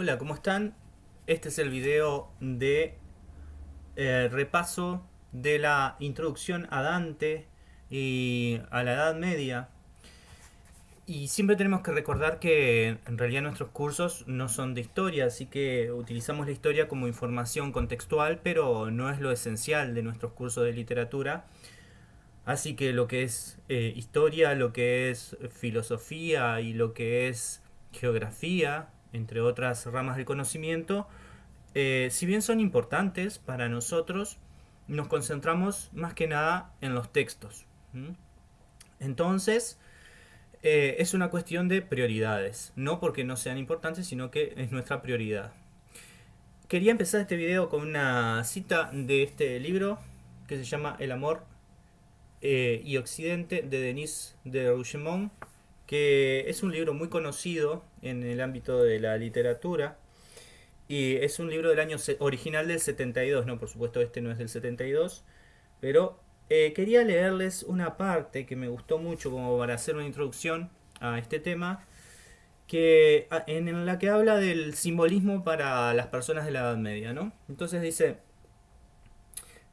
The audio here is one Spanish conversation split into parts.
Hola, ¿cómo están? Este es el video de eh, repaso de la introducción a Dante y a la Edad Media. Y siempre tenemos que recordar que en realidad nuestros cursos no son de historia, así que utilizamos la historia como información contextual, pero no es lo esencial de nuestros cursos de literatura. Así que lo que es eh, historia, lo que es filosofía y lo que es geografía, entre otras ramas del conocimiento, eh, si bien son importantes para nosotros, nos concentramos más que nada en los textos. Entonces, eh, es una cuestión de prioridades, no porque no sean importantes, sino que es nuestra prioridad. Quería empezar este video con una cita de este libro que se llama El amor eh, y Occidente de Denis de Rougemont, que es un libro muy conocido en el ámbito de la literatura. Y es un libro del año original del 72, no, por supuesto este no es del 72, pero eh, quería leerles una parte que me gustó mucho como para hacer una introducción a este tema, que, en la que habla del simbolismo para las personas de la Edad Media, ¿no? Entonces dice,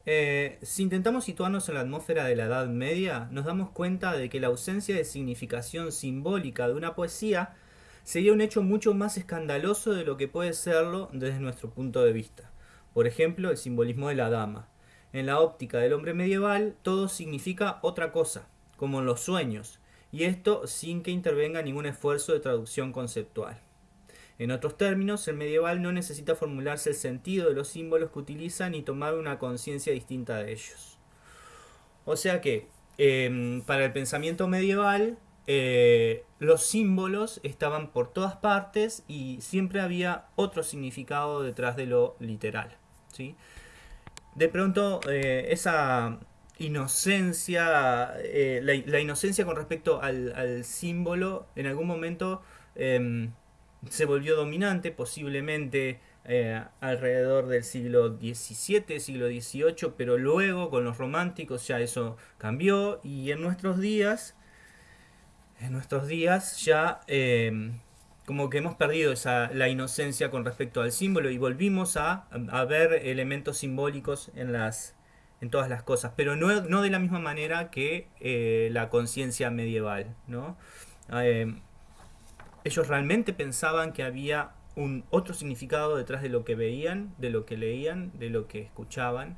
eh, si intentamos situarnos en la atmósfera de la Edad Media, nos damos cuenta de que la ausencia de significación simbólica de una poesía sería un hecho mucho más escandaloso de lo que puede serlo desde nuestro punto de vista. Por ejemplo, el simbolismo de la dama. En la óptica del hombre medieval, todo significa otra cosa, como en los sueños, y esto sin que intervenga ningún esfuerzo de traducción conceptual. En otros términos, el medieval no necesita formularse el sentido de los símbolos que utiliza ni tomar una conciencia distinta de ellos. O sea que, em, para el pensamiento medieval, eh, los símbolos estaban por todas partes y siempre había otro significado detrás de lo literal. ¿sí? De pronto, eh, esa inocencia, eh, la, inocencia con respecto al, al, símbolo, en algún momento em, se volvió dominante, posiblemente eh, alrededor del siglo XVII, siglo XVIII, pero luego con los románticos ya eso cambió y en nuestros días, en nuestros días ya eh, como que hemos perdido esa, la inocencia con respecto al símbolo y volvimos a, ver elementos simbólicos en, las, en todas las cosas, pero no, no de la misma manera que eh, la conciencia medieval, ¿no? Ellos realmente pensaban que había un otro significado detrás de lo que veían, de lo que leían, de lo que escuchaban.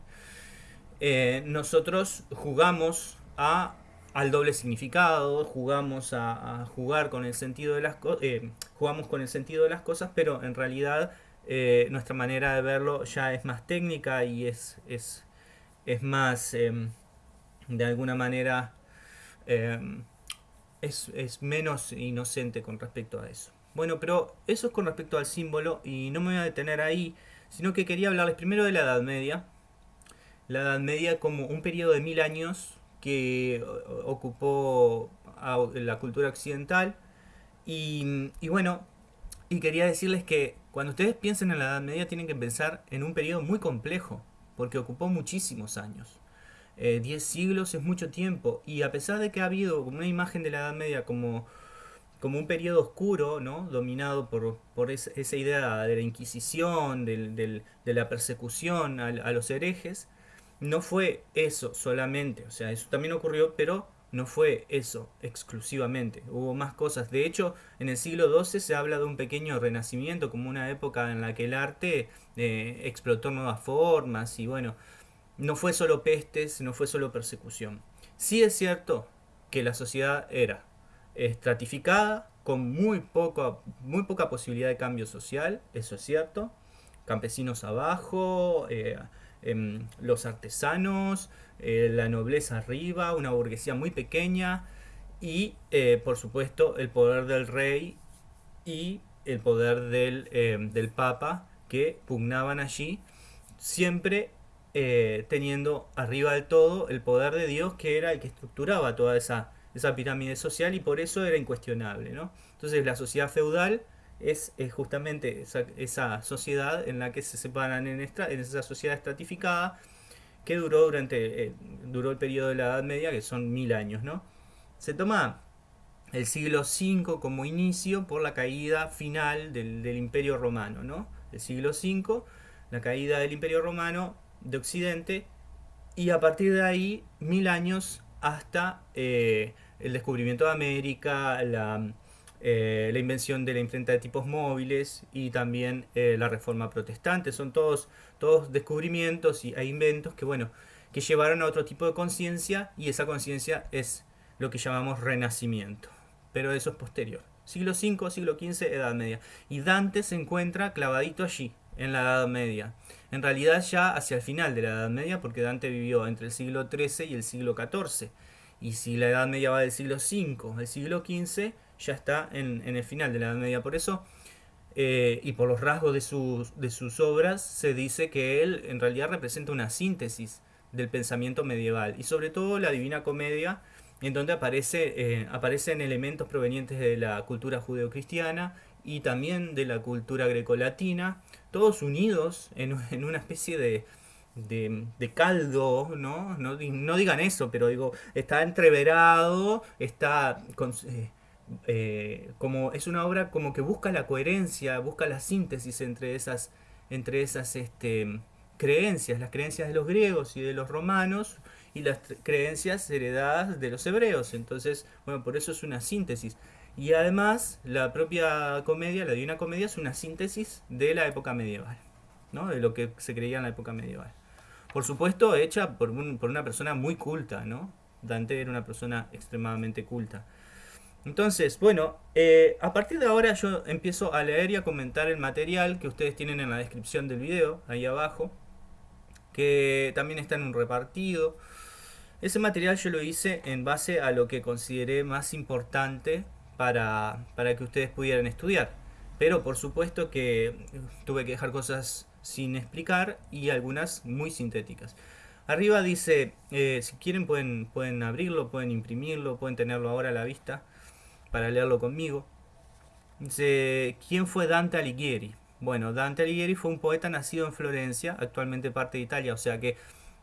Eh, nosotros jugamos a, al doble significado, jugamos a, jugar con el sentido de las cosas, eh, jugamos con el sentido de las cosas, pero en realidad eh, nuestra manera de verlo ya es más técnica y es, es, es más, em, de alguna manera, em, es, menos inocente con respecto a eso. Bueno, pero eso es con respecto al símbolo y no me voy a detener ahí, sino que quería hablarles primero de la Edad Media. La Edad Media como un periodo de mil años que ocupó la cultura occidental. Y, y bueno, y quería decirles que cuando ustedes piensen en la Edad Media tienen que pensar en un periodo muy complejo, porque ocupó muchísimos años. 10 eh, siglos es mucho tiempo y a pesar de que ha habido una imagen de la Edad Media como, como un periodo oscuro, ¿no? dominado por, por esa, idea de la Inquisición, de la persecución a, los herejes, no fue eso solamente, o sea, eso también ocurrió, pero no fue eso exclusivamente, hubo más cosas. De hecho, en el siglo XII se habla de un pequeño renacimiento, como una época en la que el arte eh, explotó nuevas formas y bueno, no fue solo pestes, no fue solo persecución. Sí es cierto que la sociedad era estratificada, con muy poca, muy poca posibilidad de cambio social, eso es cierto. Campesinos abajo, eh, em, los artesanos, eh, la nobleza arriba, una burguesía muy pequeña y, eh, por supuesto, el poder del rey y el poder del, del papa que pugnaban allí, siempre eh, teniendo arriba del todo el poder de Dios que era el que estructuraba toda esa, esa pirámide social y por eso era incuestionable. ¿no? Entonces la sociedad feudal es, justamente esa, sociedad en la que se separan en, en esa sociedad estratificada que duró durante eh, duró el periodo de la Edad Media, que son mil años. ¿no? Se toma el siglo V como inicio por la caída final del, Imperio Romano, ¿no? El siglo V, la caída del Imperio Romano de Occidente y a partir de ahí mil años hasta eh, el descubrimiento de América, la, eh, la, invención de la imprenta de tipos móviles y también eh, la reforma protestante. Son todos, todos descubrimientos y, e inventos que, bueno, que llevaron a otro tipo de conciencia y esa conciencia es lo que llamamos renacimiento. Pero eso es posterior. Siglo V, siglo XV, Edad Media. Y Dante se encuentra clavadito allí, en la Edad Media. En realidad ya hacia el final de la Edad Media, porque Dante vivió entre el siglo XIII y el siglo XIV. Y si la Edad Media va del siglo V al siglo XV, ya está en, el final de la Edad Media. Por eso, eh, y por los rasgos de sus, obras, se dice que él en realidad representa una síntesis del pensamiento medieval. Y sobre todo la Divina Comedia, en donde aparece, eh, aparecen elementos provenientes de la cultura judeocristiana y también de la cultura grecolatina, todos unidos en, una especie de, de, caldo, ¿no? ¿no? digan eso, pero digo, está entreverado, está eh, eh, como es una obra como que busca la coherencia, busca la síntesis entre esas, entre esas este, creencias, las creencias de los griegos y de los romanos y las creencias heredadas de los hebreos. Entonces, bueno, por eso es una síntesis. Y además, la propia comedia, la Divina Comedia, es una síntesis de la época medieval, ¿no? de lo que se creía en la época medieval. Por supuesto, hecha por, por una persona muy culta, ¿no? Dante era una persona extremadamente culta. Entonces, bueno, eh, a partir de ahora yo empiezo a leer y a comentar el material que ustedes tienen en la descripción del video, ahí abajo, que también está en un repartido. Ese material yo lo hice en base a lo que consideré más importante para, para que ustedes pudieran estudiar. Pero por supuesto que tuve que dejar cosas sin explicar y algunas muy sintéticas. Arriba dice, eh, si quieren pueden, pueden abrirlo, pueden imprimirlo, pueden tenerlo ahora a la vista para leerlo conmigo. Dice, ¿quién fue Dante Alighieri? Bueno, Dante Alighieri fue un poeta nacido en Florencia, actualmente parte de Italia, o sea que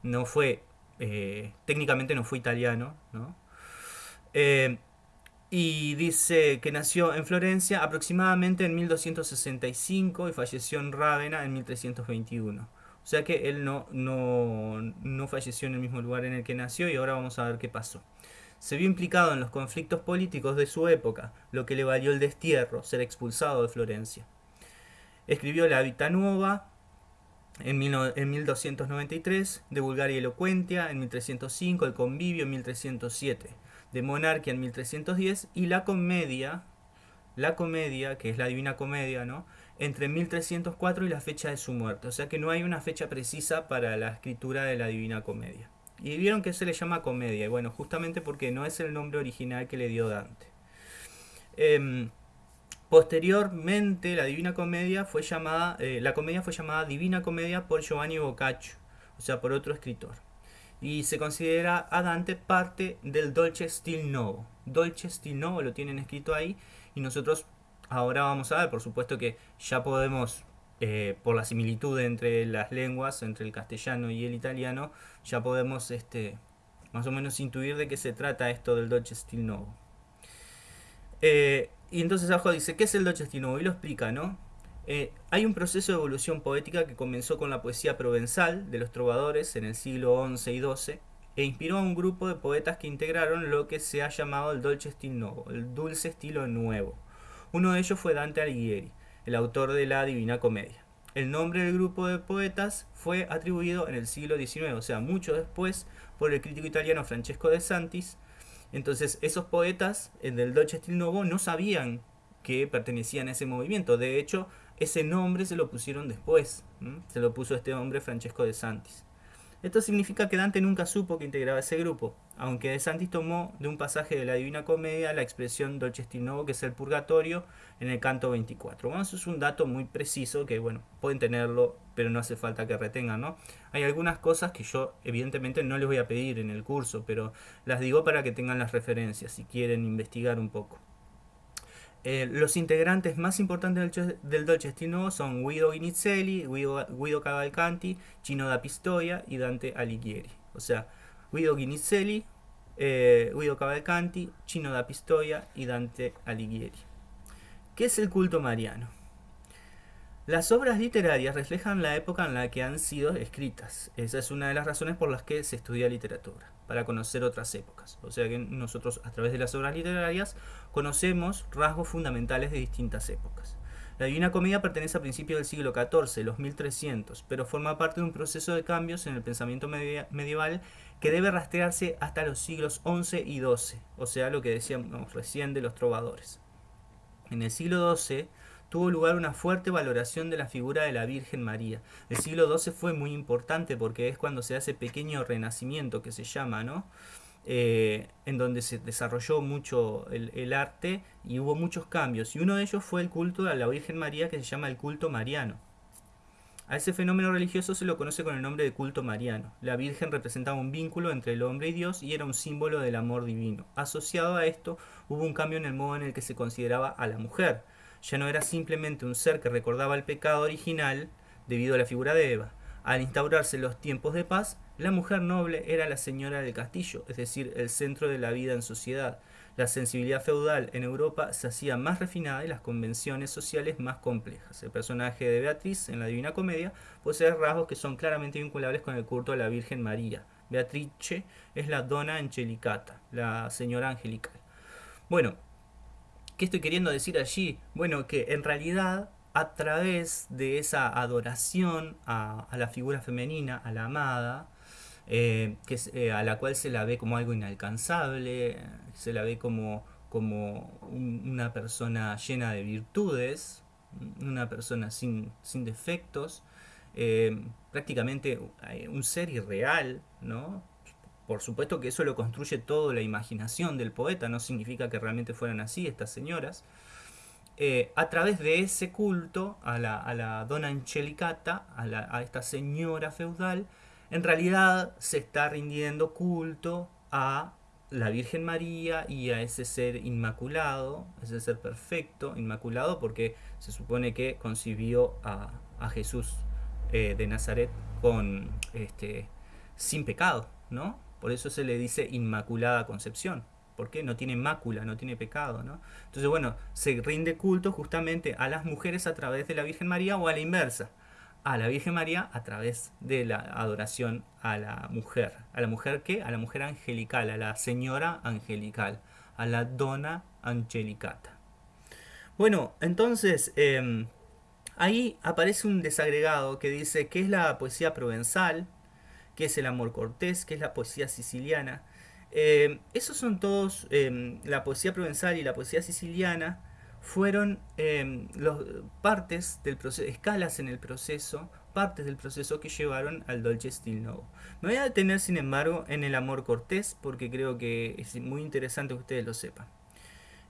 no fue, eh, técnicamente no fue italiano, ¿no? Eh, y dice que nació en Florencia aproximadamente en 1265 y falleció en Rávena en 1321. O sea que él no, no, no falleció en el mismo lugar en el que nació y ahora vamos a ver qué pasó. Se vio implicado en los conflictos políticos de su época, lo que le valió el destierro, ser expulsado de Florencia. Escribió la Vita Nuova en, en 1293, de Bulgaria Elocuentia en 1305, el Convivio en 1307 de Monarquía en 1310 y la comedia, la comedia, que es la Divina Comedia, ¿no? entre 1304 y la fecha de su muerte. O sea que no hay una fecha precisa para la escritura de la Divina Comedia. Y vieron que se le llama comedia. Y bueno, justamente porque no es el nombre original que le dio Dante. Em, posteriormente, la Divina Comedia fue llamada, eh, la comedia fue llamada Divina Comedia por Giovanni Boccaccio, o sea, por otro escritor y se considera a Dante parte del Dolce Stil Novo. Dolce Stil Novo lo tienen escrito ahí y nosotros ahora vamos a ver, por supuesto que ya podemos, eh, por la similitud entre las lenguas, entre el castellano y el italiano, ya podemos este, más o menos intuir de qué se trata esto del Dolce Stil Novo. Eh, y entonces abajo dice, ¿qué es el Dolce Stil Novo? Y lo explica, ¿no? Eh, hay un proceso de evolución poética que comenzó con la poesía provenzal de los trovadores en el siglo XI y XII e inspiró a un grupo de poetas que integraron lo que se ha llamado el dolce estilo nuevo, el dulce estilo nuevo. Uno de ellos fue Dante Alighieri, el autor de la Divina Comedia. El nombre del grupo de poetas fue atribuido en el siglo XIX, o sea, mucho después, por el crítico italiano Francesco de Santis. Entonces, esos poetas del Dolce Stil Nuevo no sabían que pertenecían a ese movimiento. De hecho, ese nombre se lo pusieron después. Se lo puso este hombre Francesco de Santis. Esto significa que Dante nunca supo que integraba ese grupo, aunque de Santis tomó de un pasaje de la Divina Comedia la expresión Dolce Novo, que es el purgatorio, en el canto 24. Bueno, eso es un dato muy preciso que, bueno, pueden tenerlo, pero no hace falta que retengan, ¿no? Hay algunas cosas que yo, evidentemente, no les voy a pedir en el curso, pero las digo para que tengan las referencias si quieren investigar un poco. Eh, los integrantes más importantes del, del Dolce Stino son Guido Inizelli, Guido, Cavalcanti, Chino da Pistoia y Dante Alighieri. O sea, Guido Inizelli eh, Guido Cavalcanti, Chino da Pistoia y Dante Alighieri. ¿Qué es el culto mariano? Las obras literarias reflejan la época en la que han sido escritas. Esa es una de las razones por las que se estudia literatura, para conocer otras épocas. O sea que nosotros a través de las obras literarias conocemos rasgos fundamentales de distintas épocas. La Divina Comedia pertenece a principios del siglo XIV, los 1300, pero forma parte de un proceso de cambios en el pensamiento medieval que debe rastrearse hasta los siglos XI y XII, o sea, lo que decíamos recién de los trovadores. En el siglo XII, tuvo lugar una fuerte valoración de la figura de la Virgen María. El siglo XII fue muy importante porque es cuando se hace pequeño renacimiento que se llama, ¿no? Eh, en donde se desarrolló mucho el, arte y hubo muchos cambios. Y uno de ellos fue el culto a la Virgen María que se llama el culto mariano. A ese fenómeno religioso se lo conoce con el nombre de culto mariano. La Virgen representaba un vínculo entre el hombre y Dios y era un símbolo del amor divino. Asociado a esto hubo un cambio en el modo en el que se consideraba a la mujer ya no era simplemente un ser que recordaba el pecado original debido a la figura de Eva. Al instaurarse los tiempos de paz, la mujer noble era la señora del castillo, es decir, el centro de la vida en sociedad. La sensibilidad feudal en Europa se hacía más refinada y las convenciones sociales más complejas. El personaje de Beatriz en la Divina Comedia posee rasgos que son claramente vinculables con el culto a la Virgen María. Beatrice es la dona angelicata, la señora angelical. Bueno, ¿Qué estoy queriendo decir allí? Bueno, que en realidad a través de esa adoración a, la figura femenina, a la amada, eh, que eh, a la cual se la ve como algo inalcanzable, se la ve como, como una persona llena de virtudes, una persona sin, sin defectos, eh, prácticamente un ser irreal, ¿no? Por supuesto que eso lo construye todo la imaginación del poeta, no significa que realmente fueran así estas señoras. Eh, a través de ese culto a la, a la dona Angelicata, a, a esta señora feudal, en realidad se está rindiendo culto a la Virgen María y a ese ser inmaculado, ese ser perfecto, inmaculado, porque se supone que concibió a, a Jesús eh, de Nazaret con este sin pecado, ¿no? Por eso se le dice Inmaculada Concepción. porque No tiene mácula, no tiene pecado, ¿no? Entonces, bueno, se rinde culto justamente a las mujeres a través de la Virgen María o a la inversa. A la Virgen María a través de la adoración a la mujer. ¿A la mujer qué? A la mujer angelical, a la señora angelical, a la dona angelicata. Bueno, entonces, em, ahí aparece un desagregado que dice que es la poesía provenzal, que es el amor cortés, que es la poesía siciliana. Eh, esos son todos, eh, la poesía provenzal y la poesía siciliana fueron eh, partes del proceso, escalas en el proceso, partes del proceso que llevaron al Dolce Stil Novo. Me voy a detener sin embargo en el amor cortés porque creo que es muy interesante que ustedes lo sepan.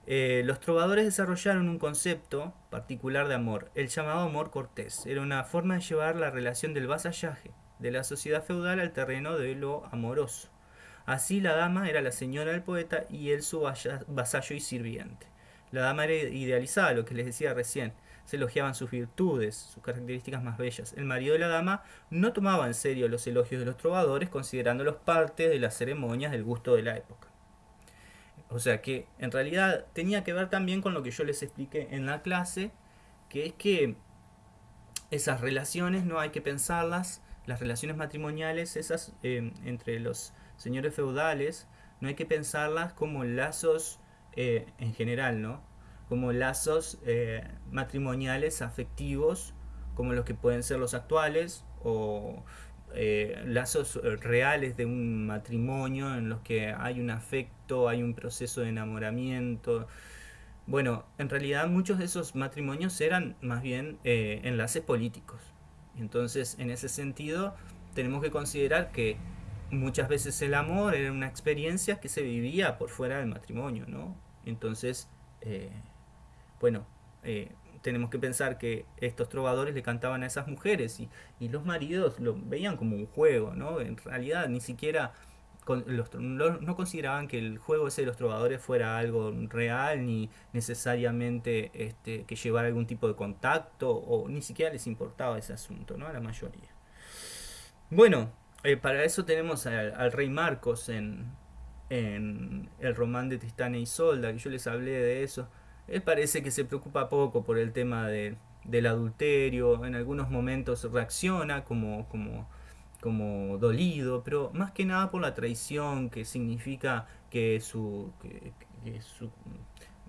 los trovadores desarrollaron un concepto particular de amor, el llamado amor cortés. Era una forma de llevar la relación del vasallaje, de la sociedad feudal al terreno de lo amoroso. Así la dama era la señora del poeta y él su vasallo y sirviente. La dama era idealizada, lo que les decía recién. Se elogiaban sus virtudes, sus características más bellas. El marido de la dama no tomaba en serio los elogios de los trovadores, considerándolos parte de las ceremonias del gusto de la época. O sea que en realidad tenía que ver también con lo que yo les expliqué en la clase, que es que esas relaciones no hay que pensarlas las relaciones matrimoniales, esas eh, entre los señores feudales, no hay que pensarlas como lazos eh, en general, ¿no? Como lazos eh, matrimoniales afectivos, como los que pueden ser los actuales, o lazos reales de un matrimonio en los que hay un afecto, hay un proceso de enamoramiento. Bueno, en realidad muchos de esos matrimonios eran más bien enlaces políticos entonces, en ese sentido, tenemos que considerar que muchas veces el amor era una experiencia que se vivía por fuera del matrimonio, ¿no? Entonces, eh, bueno, eh, tenemos que pensar que estos trovadores le cantaban a esas mujeres y, y, los maridos lo veían como un juego, ¿no? En realidad ni siquiera no consideraban que el juego ese de los trovadores fuera algo real ni necesariamente este, que llevara algún tipo de contacto o ni siquiera les importaba ese asunto, ¿no? A la mayoría. Bueno, eh, para eso tenemos al, rey Marcos en, en el román de Tristán e Isolda, que yo les hablé de eso, él parece que se preocupa poco por el tema de, del adulterio, en algunos momentos reacciona como, como, como dolido, pero más que nada por la traición que significa que su,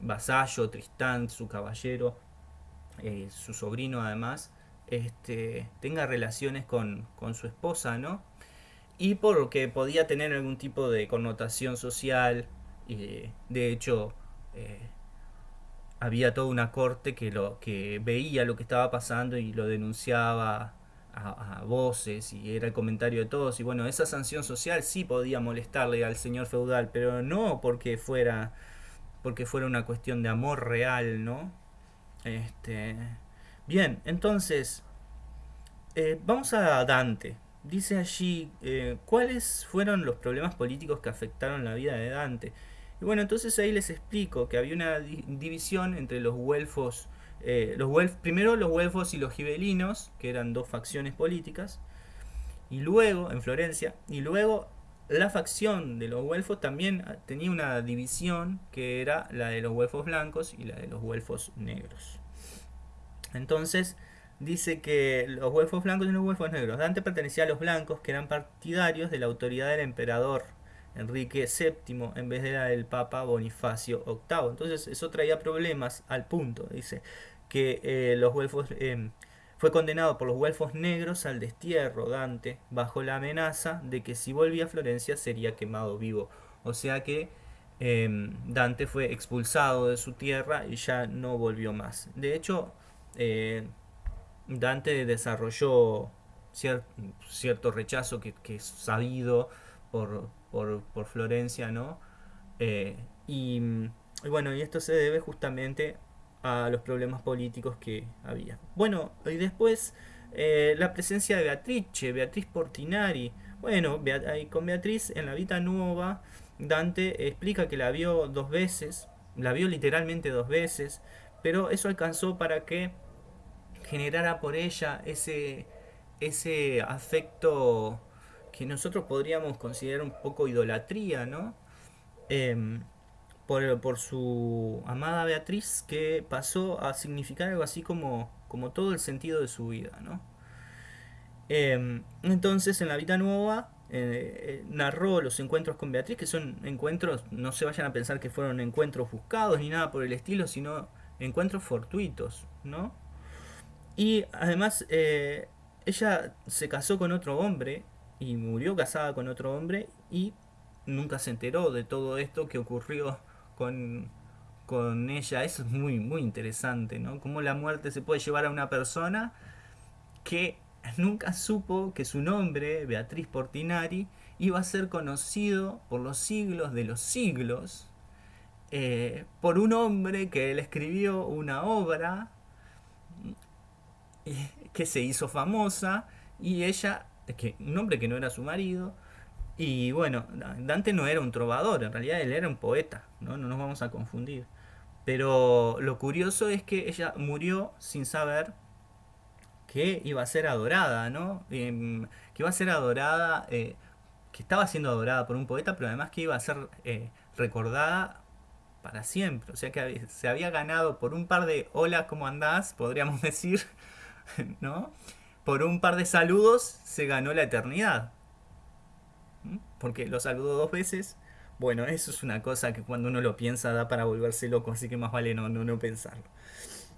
vasallo, Tristán, su caballero, eh, su sobrino además, este, tenga relaciones con, con su esposa, ¿no? y porque podía tener algún tipo de connotación social. Y de hecho, eh, había toda una corte que, lo, que veía lo que estaba pasando y lo denunciaba a, voces y era el comentario de todos. Y bueno, esa sanción social sí podía molestarle al señor feudal, pero no porque fuera, porque fuera una cuestión de amor real, ¿no? Este, bien, entonces, eh, vamos a Dante dice allí eh, cuáles fueron los problemas políticos que afectaron la vida de Dante. Y bueno, entonces ahí les explico que había una división entre los güelfos, eh, los primero los güelfos y los gibelinos, que eran dos facciones políticas, y luego, en Florencia, y luego la facción de los güelfos también tenía una división que era la de los güelfos blancos y la de los güelfos negros. Entonces, dice que los güelfos blancos y los güelfos negros. Dante pertenecía a los blancos, que eran partidarios de la autoridad del emperador Enrique VII en vez de la del Papa Bonifacio VIII. Entonces eso traía problemas al punto, dice, que eh, los güelfos... Em, fue condenado por los güelfos negros al destierro Dante, bajo la amenaza de que si volvía a Florencia sería quemado vivo. O sea que em, Dante fue expulsado de su tierra y ya no volvió más. De hecho, eh, Dante desarrolló cierto rechazo que, es sabido por, por, Florencia, ¿no? Eh, y, bueno, y esto se debe justamente a los problemas políticos que había. Bueno, y después eh, la presencia de Beatrice, Beatriz Portinari. Bueno, con Beatriz en la Vita Nueva, Dante explica que la vio dos veces, la vio literalmente dos veces, pero eso alcanzó para que generara por ella ese, ese afecto que nosotros podríamos considerar un poco idolatría, ¿no? Em, por, su amada Beatriz que pasó a significar algo así como, como todo el sentido de su vida, ¿no? Em, entonces en la vida nueva eh, eh, narró los encuentros con Beatriz, que son encuentros, no se vayan a pensar que fueron encuentros buscados ni nada por el estilo, sino encuentros fortuitos, ¿no? Y además, eh, ella se casó con otro hombre y murió casada con otro hombre y nunca se enteró de todo esto que ocurrió con, con ella. Eso es muy, muy interesante, ¿no? Cómo la muerte se puede llevar a una persona que nunca supo que su nombre, Beatriz Portinari, iba a ser conocido por los siglos de los siglos eh, por un hombre que le escribió una obra que se hizo famosa y ella, que, un hombre que no era su marido, y bueno, Dante no era un trovador, en realidad él era un poeta, no, no nos vamos a confundir. Pero lo curioso es que ella murió sin saber que iba a ser adorada, ¿no? Em, que iba a ser adorada, eh, que estaba siendo adorada por un poeta, pero además que iba a ser eh, recordada para siempre. O sea que se había ganado por un par de hola, ¿cómo andás? Podríamos decir, ¿no? Por un par de saludos se ganó la eternidad. Porque lo saludó dos veces. Bueno, eso es una cosa que cuando uno lo piensa da para volverse loco, así que más vale no, no, no pensarlo.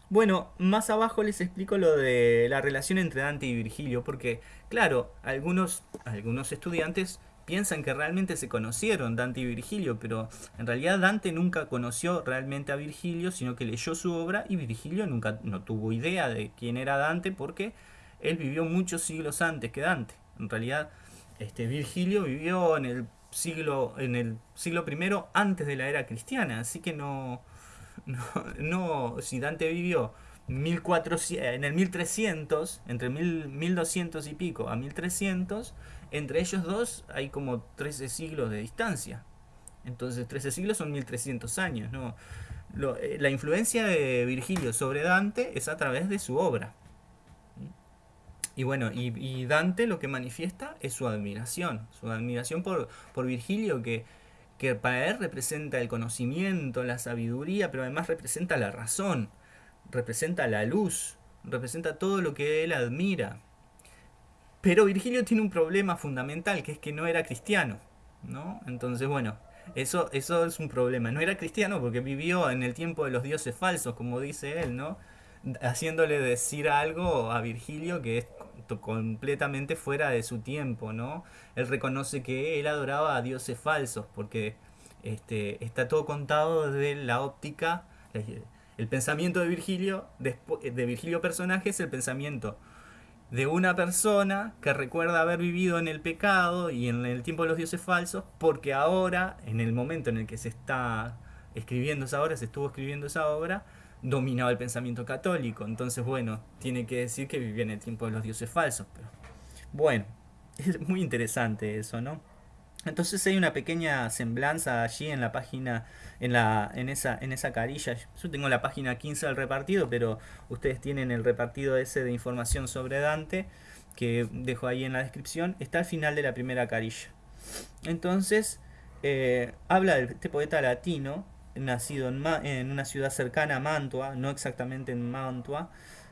Bueno, más abajo les explico lo de la relación entre Dante y Virgilio, porque claro, algunos, algunos estudiantes piensan que realmente se conocieron Dante y Virgilio, pero en realidad Dante nunca conoció realmente a Virgilio, sino que leyó su obra y Virgilio nunca no tuvo idea de quién era Dante porque él vivió muchos siglos antes que Dante. En realidad, este Virgilio vivió en el siglo en el siglo primero antes de la era cristiana, así que no no, no si Dante vivió 1400, en el 1300, entre 1200 y pico a 1300, entre ellos dos hay como 13 siglos de distancia. Entonces 13 siglos son 1300 años. ¿no? Eh, la influencia de Virgilio sobre Dante es a través de su obra. Y bueno, y, Dante lo que manifiesta es su admiración, su admiración por, por Virgilio que, que para él representa el conocimiento, la sabiduría, pero además representa la razón, representa la luz, representa todo lo que él admira. Pero Virgilio tiene un problema fundamental, que es que no era cristiano, ¿no? Entonces, bueno, eso, eso es un problema. No era cristiano porque vivió en el tiempo de los dioses falsos, como dice él, ¿no? Haciéndole decir algo a Virgilio que es completamente fuera de su tiempo, ¿no? Él reconoce que él adoraba a dioses falsos porque este, está todo contado desde la óptica, el pensamiento de Virgilio, de Virgilio personaje es el pensamiento de una persona que recuerda haber vivido en el pecado y en el tiempo de los dioses falsos, porque ahora, en el momento en el que se está escribiendo esa obra, se estuvo escribiendo esa obra, dominaba el pensamiento católico. Entonces, bueno, tiene que decir que vivía en el tiempo de los dioses falsos. Pero bueno, es muy interesante eso, ¿no? Entonces hay una pequeña semblanza allí en la página, en, la, en, esa, en esa carilla. Yo tengo la página 15 del repartido, pero ustedes tienen el repartido ese de información sobre Dante, que dejo ahí en la descripción. Está al final de la primera carilla. Entonces, eh, habla de este poeta latino, nacido en, una ciudad cercana a Mantua, no exactamente en Mantua,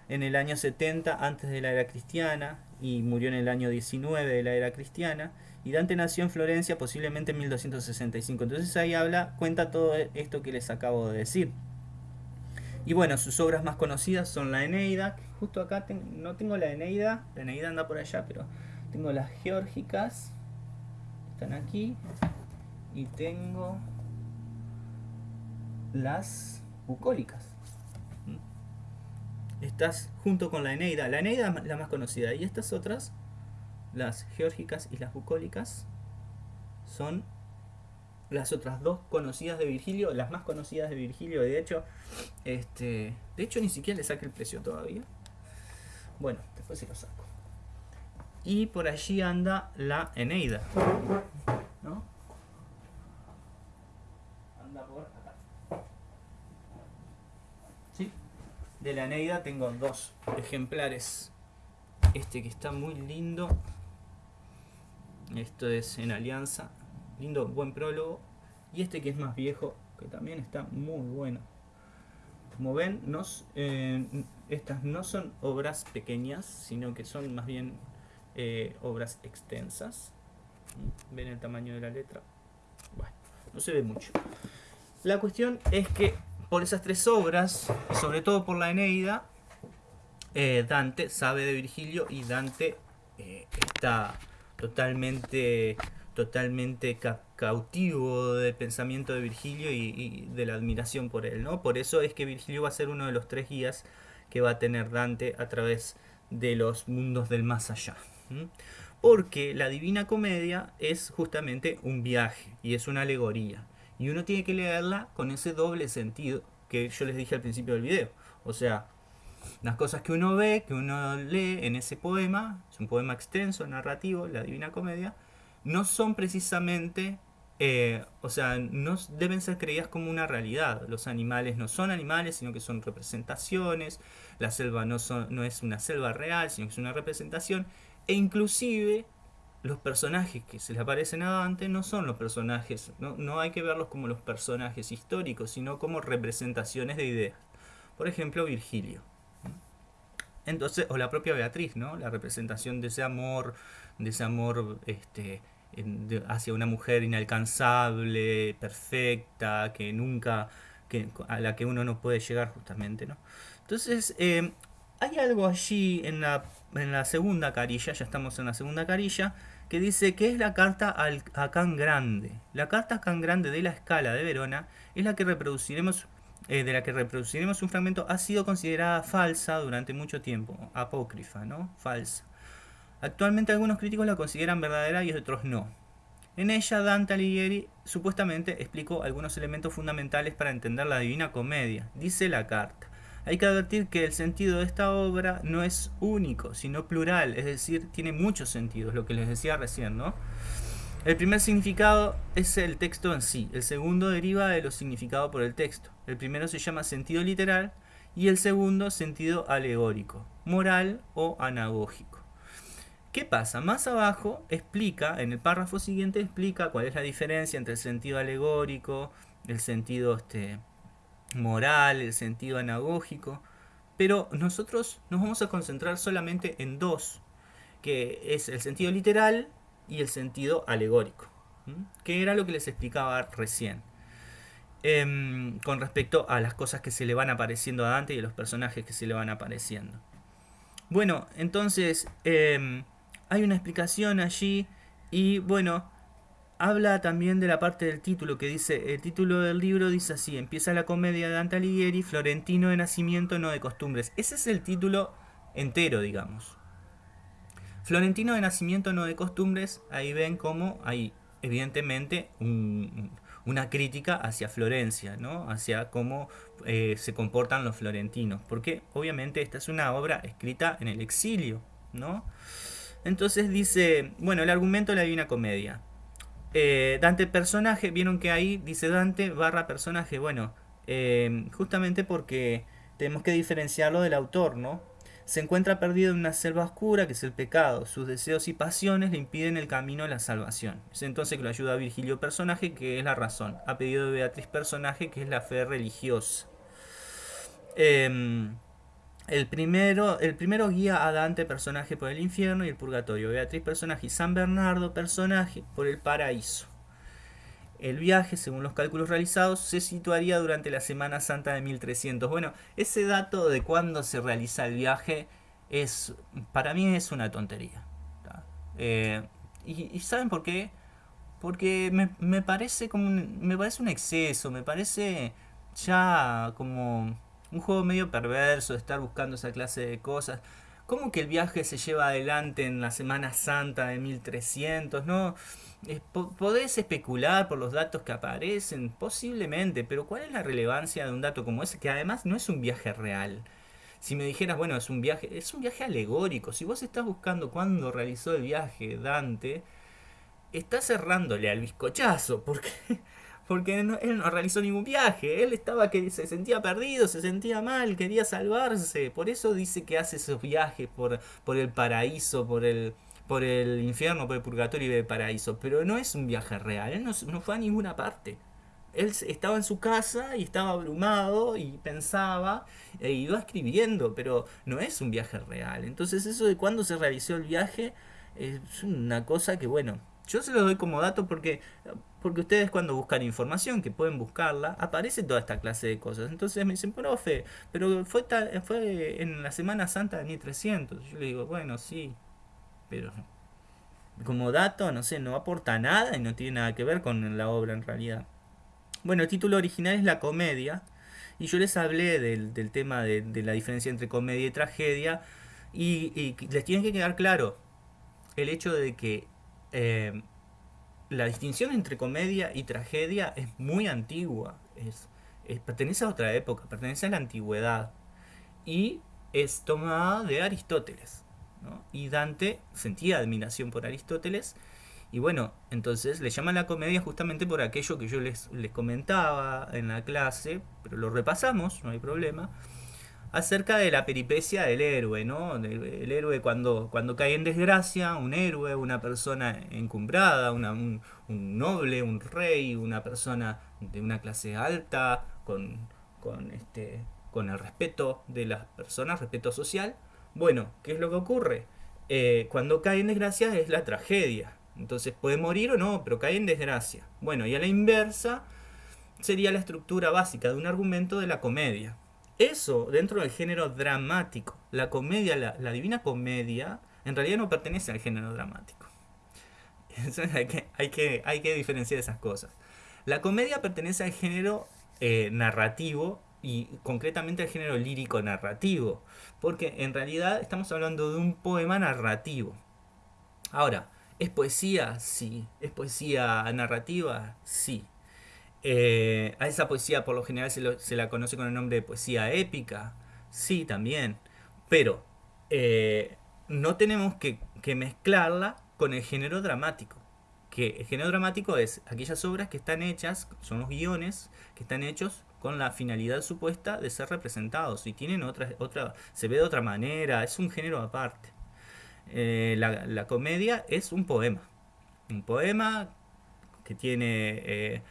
en el año 70 antes de la era cristiana y murió en el año 19 de la era cristiana y Dante nació en Florencia posiblemente en 1265. Entonces ahí habla, cuenta todo esto que les acabo de decir. Y bueno, sus obras más conocidas son la Eneida, justo acá no tengo la Eneida, la Eneida anda por allá, pero tengo las geórgicas, están aquí, y tengo las bucólicas. Estas junto con la Eneida, la Eneida es la más conocida, y estas otras las geórgicas y las bucólicas son las otras dos conocidas de Virgilio, las más conocidas de Virgilio, de hecho, este, de hecho ni siquiera le saqué el precio todavía. Bueno, después se lo saco. Y por allí anda la Eneida. ¿No? Anda por acá. ¿Sí? De la Eneida tengo dos ejemplares. Este que está muy lindo esto es en alianza. Lindo, buen prólogo. Y este que es más viejo, que también está muy bueno. Como ven, eh, estas no son obras pequeñas, sino que son más bien eh, obras extensas. Ven el tamaño de la letra. Bueno, no se ve mucho. La cuestión es que por esas tres obras, sobre todo por la Eneida, eh, Dante sabe de Virgilio y Dante está totalmente, totalmente cautivo del pensamiento de Virgilio y, de la admiración por él, ¿no? Por eso es que Virgilio va a ser uno de los tres guías que va a tener Dante a través de los mundos del más allá. Porque la Divina Comedia es justamente un viaje y es una alegoría. Y uno tiene que leerla con ese doble sentido que yo les dije al principio del video. O sea, las cosas que uno ve, que uno lee en ese poema, es un poema extenso, narrativo, la Divina Comedia, no son precisamente, eh, o sea, no deben ser creídas como una realidad. Los animales no son animales, sino que son representaciones. La selva no, son, no es una selva real, sino que es una representación. E inclusive los personajes que se le aparecen a Dante no son los personajes, no, no hay que verlos como los personajes históricos, sino como representaciones de ideas. Por ejemplo, Virgilio. Entonces, o la propia Beatriz, ¿no? La representación de ese amor, de ese amor este, hacia una mujer inalcanzable, perfecta, que nunca, que, a la que uno no puede llegar justamente, ¿no? Entonces, eh, hay algo allí en la, en la segunda carilla, ya estamos en la segunda carilla, que dice que es la carta al, a Can Grande. La carta Can Grande de la escala de Verona es la que reproduciremos eh, de la que reproduciremos un fragmento ha sido considerada falsa durante mucho tiempo, apócrifa, ¿no? Falsa. Actualmente algunos críticos la consideran verdadera y otros no. En ella Dante Alighieri supuestamente explicó algunos elementos fundamentales para entender la Divina Comedia. Dice la carta. Hay que advertir que el sentido de esta obra no es único, sino plural, es decir, tiene muchos sentidos, lo que les decía recién, ¿no? El primer significado es el texto en sí, el segundo deriva de lo significado por el texto. El primero se llama sentido literal y el segundo sentido alegórico, moral o anagógico. ¿Qué pasa? Más abajo explica, en el párrafo siguiente explica cuál es la diferencia entre el sentido alegórico, el sentido este, moral, el sentido anagógico. Pero nosotros nos vamos a concentrar solamente en dos, que es el sentido literal y el sentido alegórico, que era lo que les explicaba recién. Em, con respecto a las cosas que se le van apareciendo a Dante y a los personajes que se le van apareciendo. Bueno, entonces em, hay una explicación allí y bueno, habla también de la parte del título que dice, el título del libro dice así, empieza la comedia de Dante Alighieri, Florentino de nacimiento, no de costumbres. Ese es el título entero, digamos. Florentino de nacimiento, no de costumbres, ahí ven cómo hay evidentemente un, una crítica hacia Florencia, ¿no? hacia cómo eh, se comportan los florentinos, porque obviamente esta es una obra escrita en el exilio. ¿no? Entonces dice, bueno, el argumento de la Divina Comedia. Eh, Dante personaje, vieron que ahí dice Dante barra personaje, bueno, eh, justamente porque tenemos que diferenciarlo del autor, ¿no? Se encuentra perdido en una selva oscura que es el pecado. Sus deseos y pasiones le impiden el camino a la salvación. Es entonces que lo ayuda a Virgilio personaje, que es la razón. Ha pedido de Beatriz personaje, que es la fe religiosa. Em, el, primero, el primero guía a Dante personaje por el infierno y el purgatorio. Beatriz personaje y San Bernardo personaje por el paraíso. El viaje, según los cálculos realizados, se situaría durante la Semana Santa de 1300. Bueno, ese dato de cuándo se realiza el viaje es, para mí es una tontería. Eh, y, ¿saben por qué? Porque me, parece como me parece un exceso, me parece ya como un juego medio perverso estar buscando esa clase de cosas. ¿Cómo que el viaje se lleva adelante en la Semana Santa de 1300? No, podés especular por los datos que aparecen, posiblemente, pero ¿cuál es la relevancia de un dato como ese que además no es un viaje real? Si me dijeras, bueno, es un viaje, es un viaje alegórico. Si vos estás buscando cuándo realizó el viaje Dante, estás cerrándole al bizcochazo, porque porque él no realizó ningún viaje, él estaba que se sentía perdido, se sentía mal, quería salvarse, por eso dice que hace esos viajes por, por el paraíso, por el, por el infierno, por el purgatorio y el paraíso, pero no es un viaje real, él no, fue a ninguna parte. Él estaba en su casa y estaba abrumado y pensaba e iba escribiendo, pero no es un viaje real. Entonces eso de cuándo se realizó el viaje es una cosa que, bueno, yo se lo doy como dato porque porque ustedes cuando buscan información, que pueden buscarla, aparece toda esta clase de cosas. Entonces me dicen, profe, pero fue, fue en la Semana Santa de 1300. Yo le digo, bueno, sí, pero como dato, no sé, no aporta nada y no tiene nada que ver con la obra en realidad. Bueno, el título original es La Comedia, y yo les hablé del, tema de, la diferencia entre comedia y tragedia, y, les tiene que quedar claro el hecho de que... Eh, la distinción entre comedia y tragedia es muy antigua, es, pertenece a otra época, pertenece a la antigüedad y es tomada de Aristóteles. Y Dante sentía admiración por Aristóteles y bueno, entonces le llaman la comedia justamente por aquello que yo les, les comentaba en la clase, pero lo repasamos, no hay problema acerca de la peripecia del héroe, ¿no? el héroe cuando, cuando cae en desgracia, un héroe, una persona encumbrada, un, noble, un rey, una persona de una clase alta, con, con, este, con el respeto de las personas, respeto social. Bueno, ¿qué es lo que ocurre? Eh, cuando cae en desgracia es la tragedia. Entonces puede morir o no, pero cae en desgracia. Bueno, y a la inversa sería la estructura básica de un argumento de la comedia. Eso dentro del género dramático. La comedia, la, divina comedia, en realidad no pertenece al género dramático. hay, que, hay, que, hay que diferenciar esas cosas. La comedia pertenece al género eh, narrativo y concretamente al género lírico narrativo. Porque en realidad estamos hablando de un poema narrativo. Ahora, ¿es poesía? Sí. ¿Es poesía narrativa? Sí. Eh, a esa poesía por lo general se, la conoce con el nombre de poesía épica. Sí, también. Pero eh, no tenemos que, mezclarla con el género dramático. Que el género dramático es aquellas obras que están hechas, son los guiones que están hechos con la finalidad supuesta de ser representados y tienen otra, otra, se ve de otra manera, es un género aparte. Eh, la, comedia es un poema. Un poema que tiene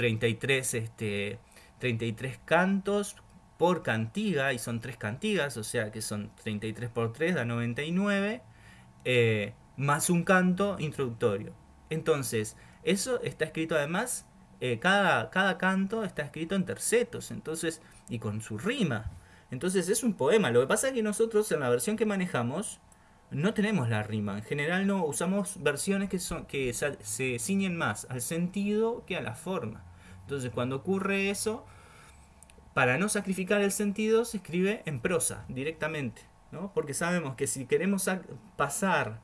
33, este, 33 cantos por cantiga, y son tres cantigas, o sea que son 33 por 3, da 99, eh, más un canto introductorio. Entonces, eso está escrito además, eh, cada, cada canto está escrito en tercetos, entonces, y con su rima. Entonces es un poema. Lo que pasa es que nosotros en la versión que manejamos no tenemos la rima. En general no usamos versiones que, son, que se ciñen más al sentido que a la forma. Entonces cuando ocurre eso, para no sacrificar el sentido se escribe en prosa directamente. ¿no? Porque sabemos que si queremos pasar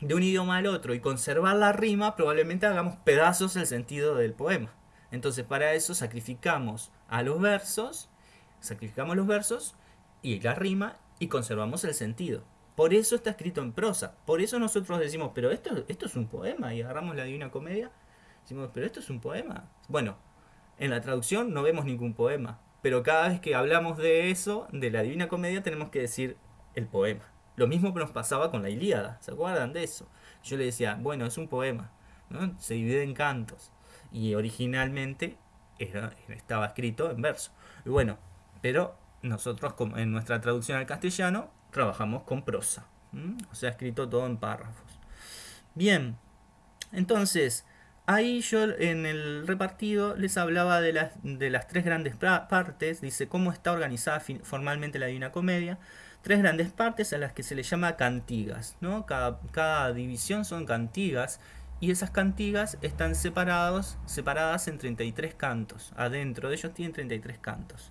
de un idioma al otro y conservar la rima, probablemente hagamos pedazos el sentido del poema. Entonces para eso sacrificamos a los versos, sacrificamos los versos y la rima y conservamos el sentido. Por eso está escrito en prosa. Por eso nosotros decimos, pero esto, esto es un poema. Y agarramos la Divina Comedia. Decimos, pero esto es un poema. Bueno, en la traducción no vemos ningún poema. Pero cada vez que hablamos de eso, de la Divina Comedia, tenemos que decir el poema. Lo mismo que nos pasaba con la Ilíada. ¿Se acuerdan de eso? Yo le decía, bueno, es un poema. Se divide en cantos. Y originalmente estaba escrito en verso. Y bueno, pero nosotros en nuestra traducción al castellano trabajamos con prosa. O sea, escrito todo en párrafos. Bien, entonces, ahí yo en el repartido les hablaba de las, de las tres grandes partes. Dice cómo está organizada formalmente la Divina Comedia. Tres grandes partes a las que se le llama cantigas. ¿no? Cada, cada división son cantigas y esas cantigas están separados, separadas en 33 cantos. Adentro de ellos tienen 33 cantos.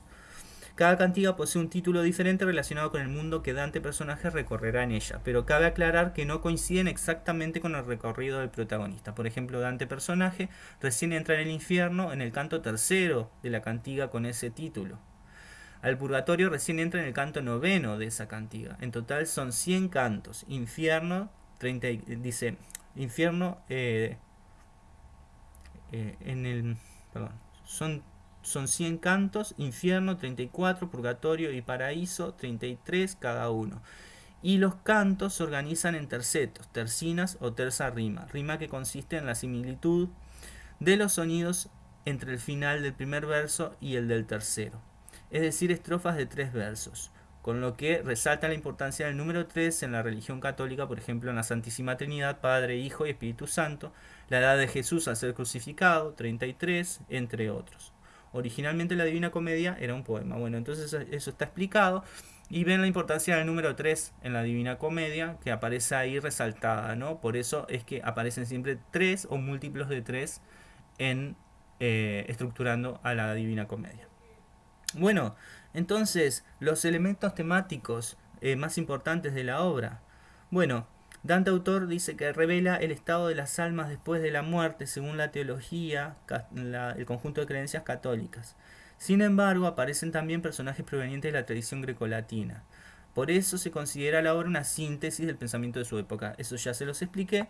Cada cantiga posee un título diferente relacionado con el mundo que Dante personaje recorrerá en ella, pero cabe aclarar que no coinciden exactamente con el recorrido del protagonista. Por ejemplo, Dante personaje recién entra en el infierno en el canto tercero de la cantiga con ese título. Al purgatorio recién entra en el canto noveno de esa cantiga. En total son 100 cantos. Infierno, 30, dice, infierno, eh, eh, en el, perdón, son son 100 cantos, infierno 34, purgatorio y paraíso 33 cada uno. Y los cantos se organizan en tercetos, tercinas o terza rima, rima que consiste en la similitud de los sonidos entre el final del primer verso y el del tercero, es decir, estrofas de tres versos, con lo que resalta la importancia del número 3 en la religión católica, por ejemplo en la Santísima Trinidad, Padre, Hijo y Espíritu Santo, la edad de Jesús a ser crucificado, 33, entre otros. Originalmente la Divina Comedia era un poema. Bueno, entonces eso está explicado. Y ven la importancia del número 3 en la Divina Comedia, que aparece ahí resaltada, ¿no? Por eso es que aparecen siempre 3 o múltiplos de 3 en eh, estructurando a la Divina Comedia. Bueno, entonces, los elementos temáticos eh, más importantes de la obra. Bueno, Dante autor dice que revela el estado de las almas después de la muerte según la teología, el conjunto de creencias católicas. Sin embargo, aparecen también personajes provenientes de la tradición grecolatina. Por eso se considera la obra una síntesis del pensamiento de su época. Eso ya se los expliqué.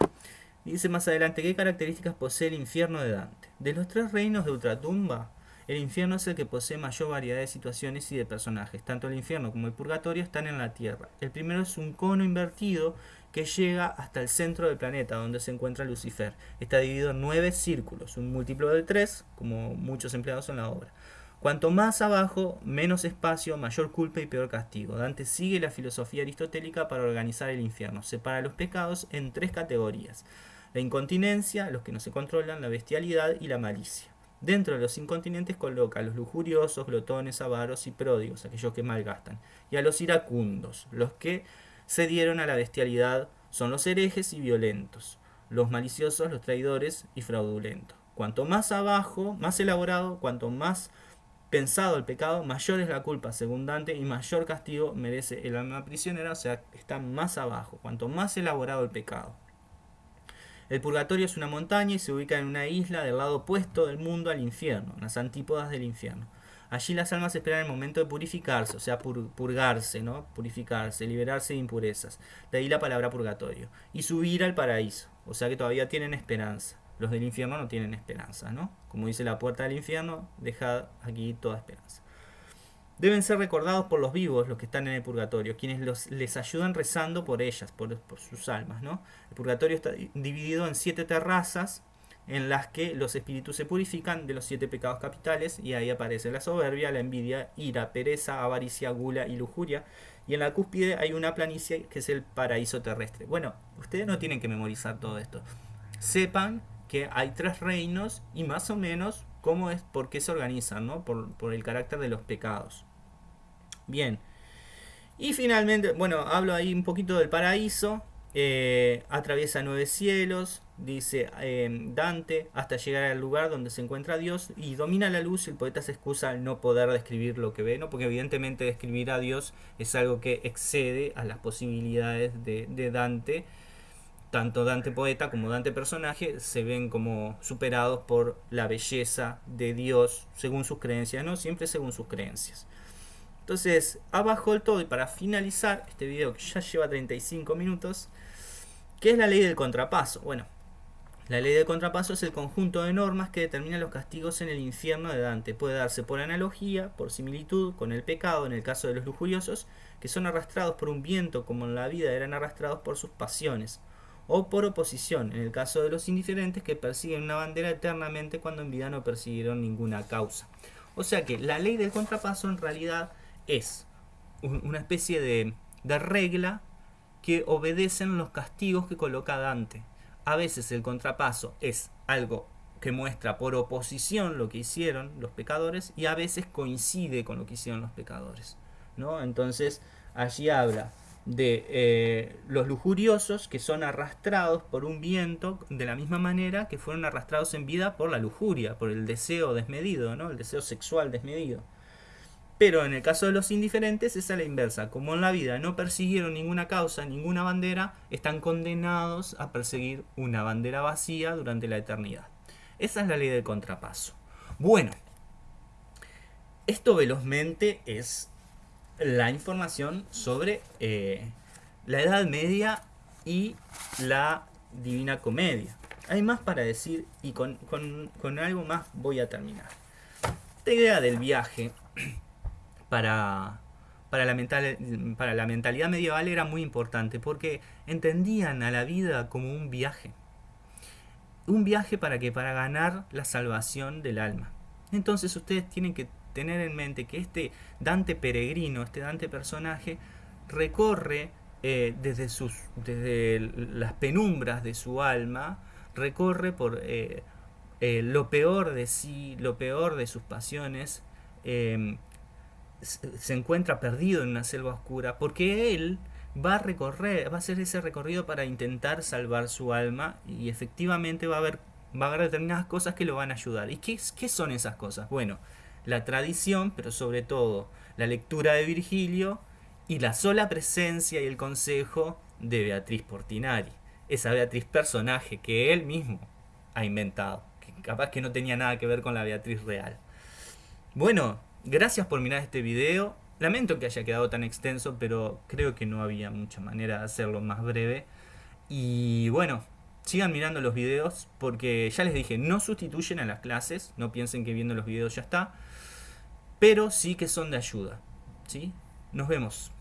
Dice más adelante, ¿qué características posee el infierno de Dante? De los tres reinos de ultratumba, el infierno es el que posee mayor variedad de situaciones y de personajes. Tanto el infierno como el purgatorio están en la Tierra. El primero es un cono invertido que llega hasta el centro del planeta donde se encuentra Lucifer. Está dividido en nueve círculos, un múltiplo de tres, como muchos empleados en la obra. Cuanto más abajo, menos espacio, mayor culpa y peor castigo. Dante sigue la filosofía aristotélica para organizar el infierno. Separa los pecados en tres categorías. La incontinencia, los que no se controlan, la bestialidad y la malicia. Dentro de los incontinentes coloca a los lujuriosos, glotones, avaros y pródigos, aquellos que malgastan, y a los iracundos, los que se dieron a la bestialidad son los herejes y violentos, los maliciosos, los traidores y fraudulentos. Cuanto más abajo, más elaborado, cuanto más pensado el pecado, mayor es la culpa según Dante y mayor castigo merece el alma prisionera, o sea, está más abajo, cuanto más elaborado el pecado. El purgatorio es una montaña y se ubica en una isla del lado opuesto del mundo al infierno, en las antípodas del infierno. Allí las almas esperan el momento de purificarse, o sea, purgarse, ¿no? Purificarse, liberarse de impurezas. De ahí la palabra purgatorio. Y subir al paraíso, o sea que todavía tienen esperanza. Los del infierno no tienen esperanza, ¿no? Como dice la puerta del infierno, dejad aquí toda esperanza. deben ser recordados por los vivos, los que están en el purgatorio, quienes los, les ayudan rezando por ellas, por, por sus almas. ¿no? El purgatorio está dividido en siete terrazas en las que los espíritus se purifican de los siete pecados capitales y ahí aparece la soberbia, la envidia, ira, pereza, avaricia, gula y lujuria. Y en la cúspide hay una planicie que es el paraíso terrestre. Bueno, ustedes no tienen que memorizar todo esto. Sepan que hay tres reinos y más o menos cómo es, por qué se organizan, ¿no? Por, por el carácter de los pecados. Bien. Y finalmente, bueno, hablo ahí un poquito del paraíso. Eh, atraviesa nueve cielos, dice eh, Dante, hasta llegar al lugar donde se encuentra Dios y domina la luz el poeta se excusa al no poder describir lo que ve, ¿no? porque evidentemente describir a Dios es algo que excede a las posibilidades de, de Dante. Tanto Dante poeta como Dante personaje se ven como superados por la belleza de Dios según sus creencias, no siempre según sus creencias. Entonces, abajo el todo y para finalizar este video que ya lleva 35 minutos, ¿qué es la ley del contrapaso? Bueno, la ley del contrapaso es el conjunto de normas que determina los castigos en el infierno de Dante. Puede darse por analogía, por similitud con el pecado en el caso de los lujuriosos, que son arrastrados por un viento como en la vida eran arrastrados por sus pasiones, o por oposición en el caso de los indiferentes que persiguen una bandera eternamente cuando en vida no persiguieron ninguna causa. O sea que la ley del contrapaso en realidad es una especie de, regla que obedecen los castigos que coloca Dante. A veces el contrapaso es algo que muestra por oposición lo que hicieron los pecadores y a veces coincide con lo que hicieron los pecadores. ¿no? Entonces allí habla de eh, los lujuriosos que son arrastrados por un viento de la misma manera que fueron arrastrados en vida por la lujuria, por el deseo desmedido, ¿no? el deseo sexual desmedido. Pero en el caso de los indiferentes es a la inversa. Como en la vida no persiguieron ninguna causa, ninguna bandera, están condenados a perseguir una bandera vacía durante la eternidad. Esa es la ley del contrapaso. Bueno, esto velozmente es la información sobre eh, la Edad Media y la Divina Comedia. Hay más para decir y con, con algo más voy a terminar. Esta idea del viaje para, para, la mental, para la mentalidad medieval era muy importante porque entendían a la vida como un viaje. Un viaje para que para ganar la salvación del alma. Entonces ustedes tienen que tener en mente que este Dante peregrino, este Dante personaje, recorre eh, desde, sus, desde las penumbras de su alma, recorre por eh, eh, lo peor de sí, lo peor de sus pasiones, se encuentra perdido en una selva oscura porque él va a recorrer, va a hacer ese recorrido para intentar salvar su alma y efectivamente va a haber, va a haber determinadas cosas que lo van a ayudar. ¿Y qué, qué son esas cosas? Bueno, la tradición, pero sobre todo la lectura de Virgilio y la sola presencia y el consejo de Beatriz Portinari, esa Beatriz personaje que él mismo ha inventado, que capaz que no tenía nada que ver con la Beatriz real. Bueno, Gracias por mirar este video. Lamento que haya quedado tan extenso, pero creo que no había mucha manera de hacerlo más breve. Y bueno, sigan mirando los videos porque ya les dije, no sustituyen a las clases, no piensen que viendo los videos ya está, pero sí que son de ayuda. ¿sí? Nos vemos.